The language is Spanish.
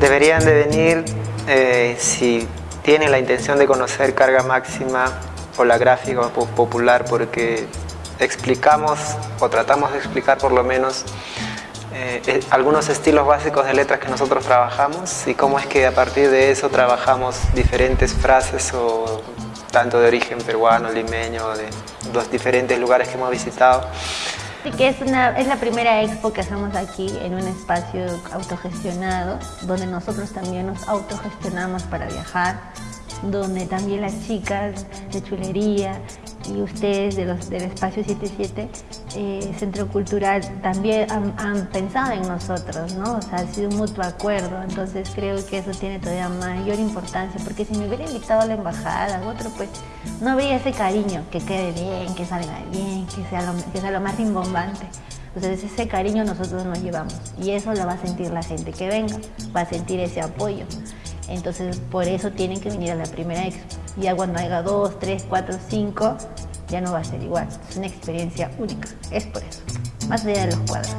Deberían de venir eh, si tienen la intención de conocer carga máxima o la gráfica popular porque explicamos o tratamos de explicar por lo menos eh, eh, algunos estilos básicos de letras que nosotros trabajamos y cómo es que a partir de eso trabajamos diferentes frases o tanto de origen peruano, limeño, de los diferentes lugares que hemos visitado. Así que es, una, es la primera expo que hacemos aquí en un espacio autogestionado, donde nosotros también nos autogestionamos para viajar, donde también las chicas de chulería y ustedes de los, del Espacio 77, eh, Centro Cultural, también han, pensado en nosotros, ¿no? O sea, ha sido un mutuo acuerdo, entonces creo que eso tiene todavía mayor importancia, porque si me hubiera invitado a la embajada u otro, pues no habría ese cariño, que quede bien, que salga bien, que sea lo, que sea lo más rimbombante. Entonces ese cariño nosotros nos llevamos y eso lo va a sentir la gente que venga, va a sentir ese apoyo. Entonces, por eso tienen que venir a la primera expo. Ya cuando haya dos, tres, cuatro, cinco, ya no va a ser igual. Es una experiencia única. Es por eso. Más allá de los cuadros.